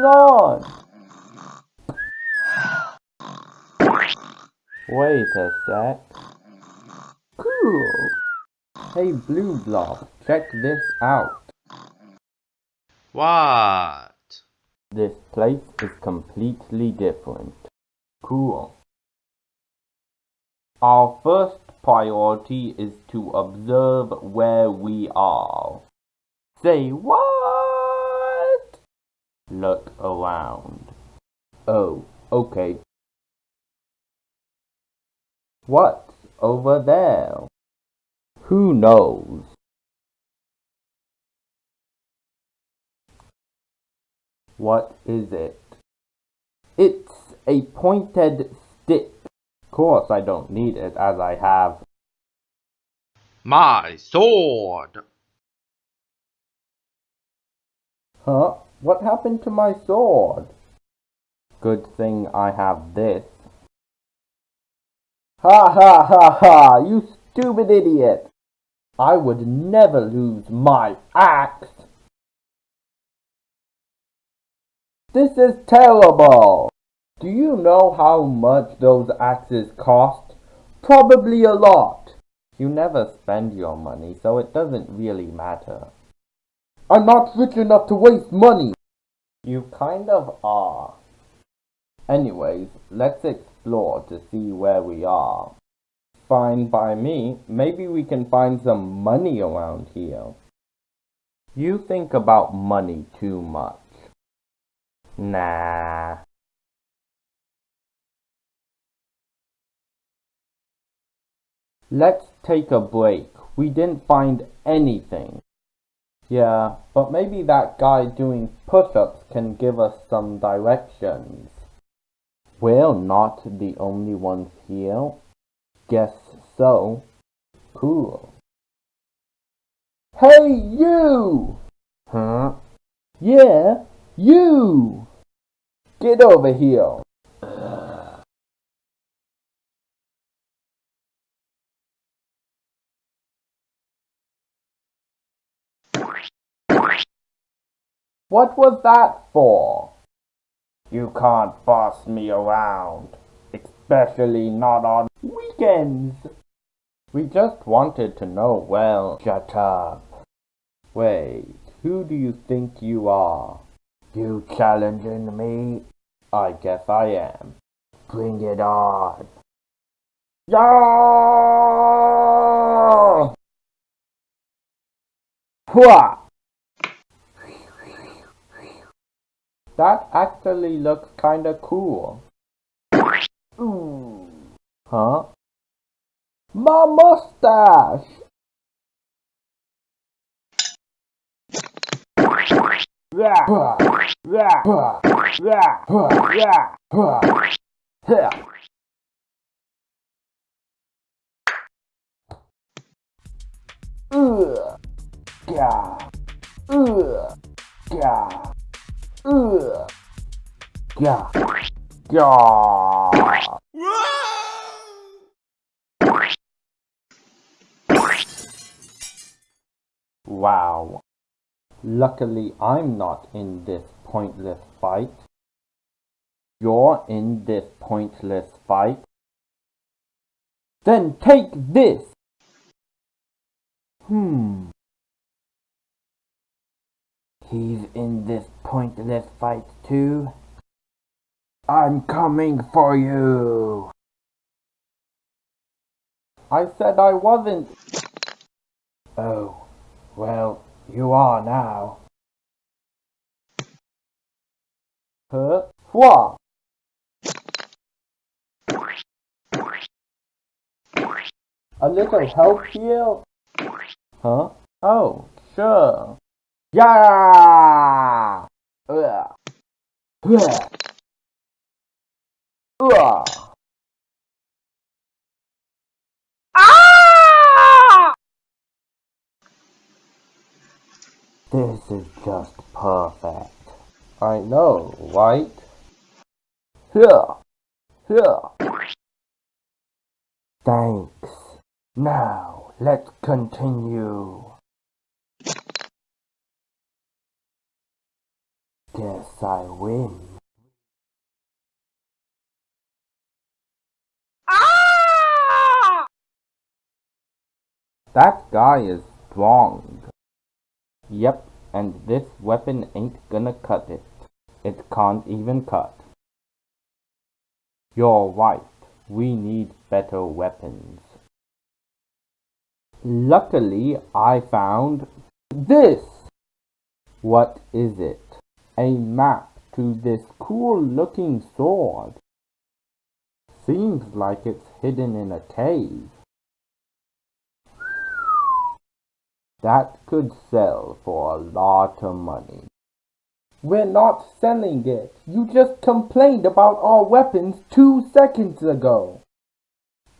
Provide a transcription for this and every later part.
What's going on? Wait a sec. Cool. Hey Blue Blob, check this out. What? This place is completely different. Cool. Our first priority is to observe where we are. Say what? Look around. Oh, okay. What's over there? Who knows? What is it? It's a pointed stick. Of course I don't need it as I have My sword! Huh? What happened to my sword? Good thing I have this. Ha ha ha ha! You stupid idiot! I would never lose my axe! This is terrible! Do you know how much those axes cost? Probably a lot. You never spend your money, so it doesn't really matter. I'm not rich enough to waste money! You kind of are. Anyways, let's explore to see where we are. Fine by me. Maybe we can find some money around here. You think about money too much. Nah. Let's take a break. We didn't find anything. Yeah, but maybe that guy doing push-ups can give us some directions. We're not the only ones here. Guess so. Cool. Hey, you! Huh? Yeah, you! Get over here! What was that for? You can't boss me around, especially not on weekends. We just wanted to know, well, shut up. Wait, who do you think you are? You challenging me? I guess I am. Bring it on. Yeah! Hua! That actually looks kinda cool. Ooh. Huh? My mustache! Yeah. Yeah. Ugh. Yeah. Ugh. Yeah. Yeah. Wow. Luckily, I'm not in this pointless fight. You're in this pointless fight. Then take this! Hmm. He's in this pointless fight too. I'm coming for you! I said I wasn't. Oh, well, you are now. Huh? What? A little help here? Huh? Oh, sure. Yeah! Ugh. Ugh. Ah! This is just perfect. I know, right? Here. Here. Thanks. Now, let's continue. Guess I win. Ah! That guy is strong. Yep, and this weapon ain't gonna cut it. It can't even cut. You're right. We need better weapons. Luckily, I found this. What is it? A map to this cool looking sword. Seems like it's hidden in a cave. That could sell for a lot of money. We're not selling it. You just complained about our weapons two seconds ago.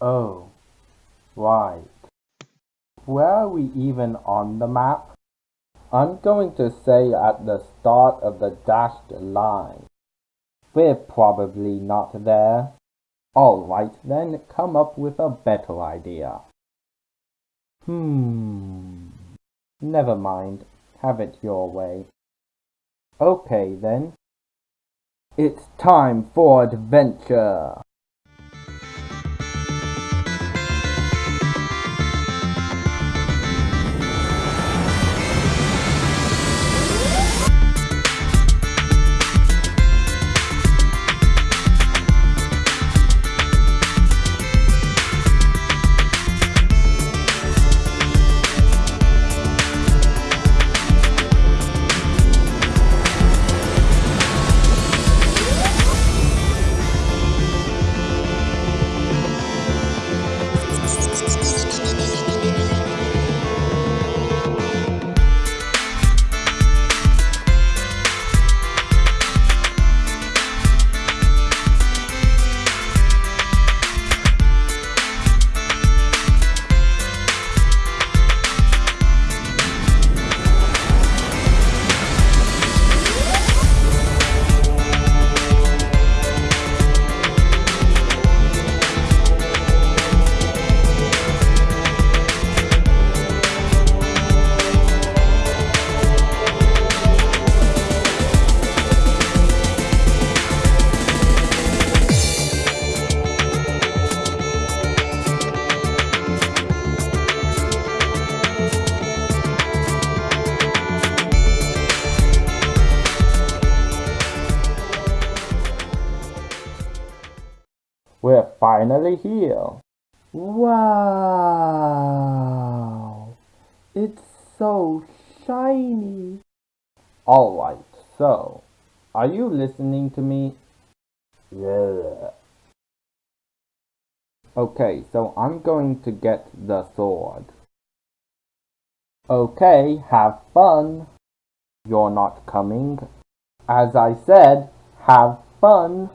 Oh, right. Where are we even on the map? I'm going to say at the start of the dashed line. We're probably not there. Alright then, come up with a better idea. Hmm. Never mind. Have it your way. Okay then. It's time for adventure. We're finally here. Wow! It's so shiny. Alright, so, are you listening to me? Yeah. Okay, so I'm going to get the sword. Okay, have fun. You're not coming. As I said, have fun.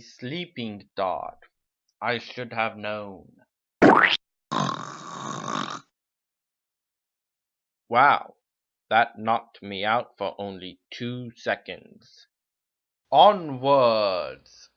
Sleeping dog. I should have known. Wow, that knocked me out for only two seconds. Onwards!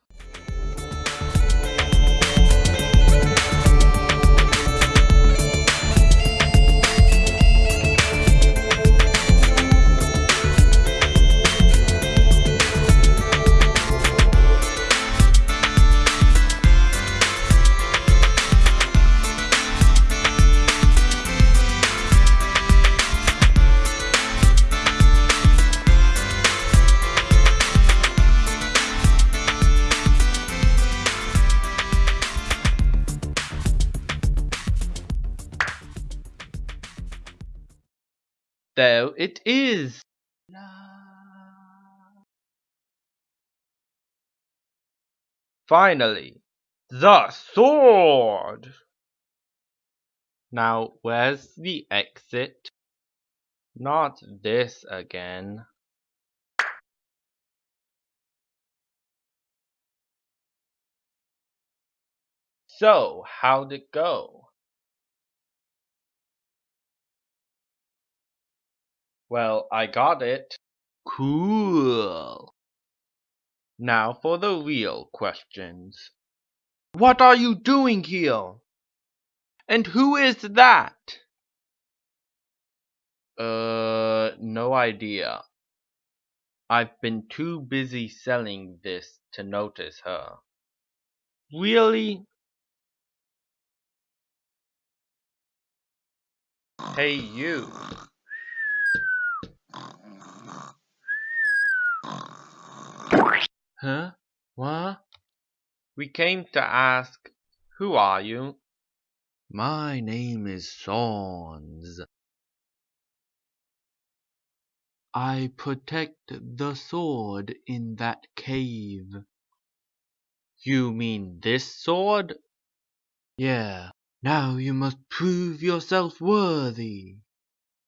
It is! Finally, the sword! Now, where's the exit? Not this again. So, how'd it go? Well, I got it. Cool. Now for the real questions. What are you doing here? And who is that? Uh, no idea. I've been too busy selling this to notice her. Really? Hey, you. Huh? What? We came to ask, who are you? My name is Sans. I protect the sword in that cave. You mean this sword? Yeah. Now you must prove yourself worthy.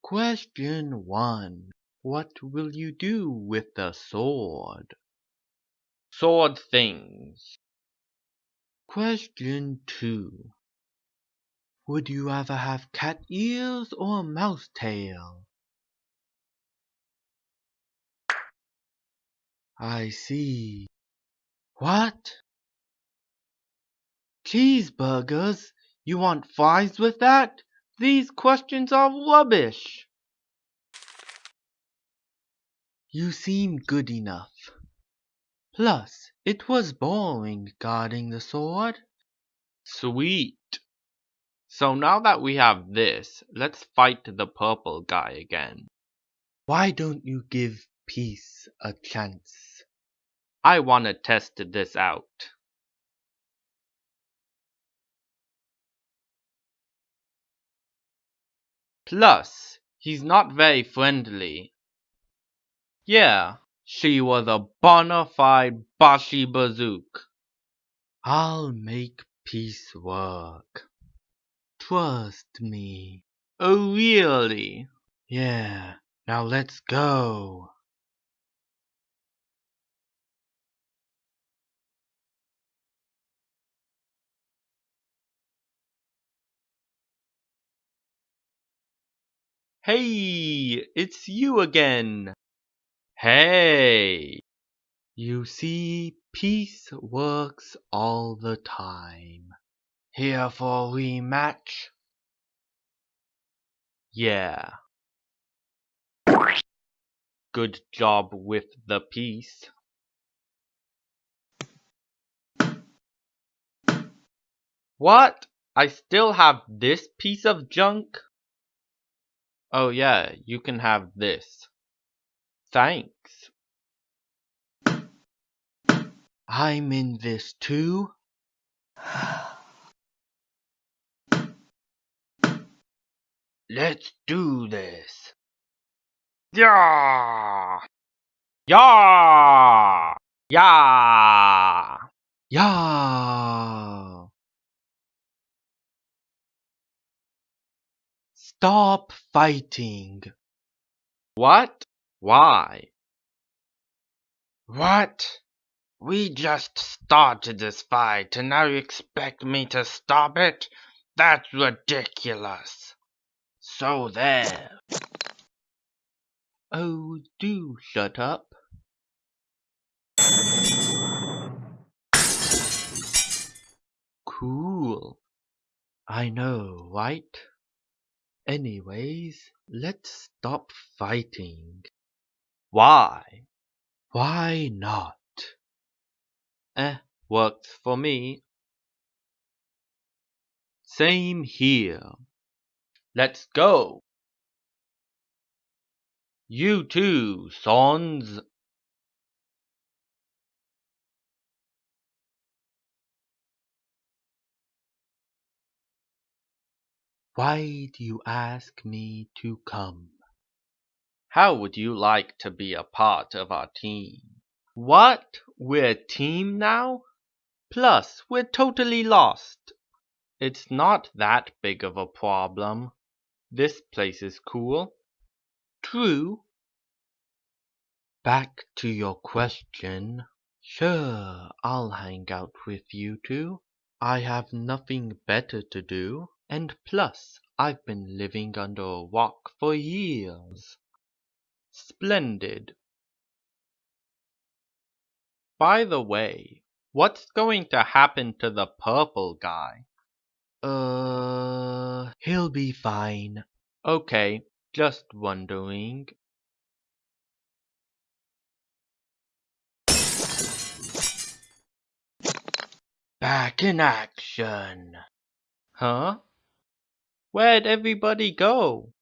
Question 1. What will you do with the sword? Sword things. Question 2. Would you rather have cat ears or mouse tail? I see. What? Cheeseburgers? You want fries with that? These questions are rubbish. You seem good enough. Plus, it was boring guarding the sword. Sweet. So now that we have this, let's fight the purple guy again. Why don't you give peace a chance? I wanna test this out. Plus, he's not very friendly. Yeah, she was a bona fide Bashi Bazouk. I'll make peace work. Trust me. Oh, really? Yeah, now let's go. Hey, it's you again. Hey. You see, peace works all the time. Here for rematch? Yeah. Good job with the piece. What? I still have this piece of junk? Oh yeah, you can have this. Thanks. I'm in this too. Let's do this. Yeah! Yeah! Yeah! Yeah! Stop fighting. What? Why? What? We just started this fight and now you expect me to stop it? That's ridiculous. So there. Oh, do shut up. Cool. I know, right? Anyways, let's stop fighting. Why? Why not? Eh, works for me. Same here. Let's go. You too, Sans. Why do you ask me to come? How would you like to be a part of our team? What? We're a team now? Plus, we're totally lost. It's not that big of a problem. This place is cool. True. Back to your question. Sure, I'll hang out with you two. I have nothing better to do, and plus I've been living under a rock for years. Splendid. By the way, what's going to happen to the purple guy? Uh, he'll be fine. Okay, just wondering. Back in action. Huh? Where'd everybody go?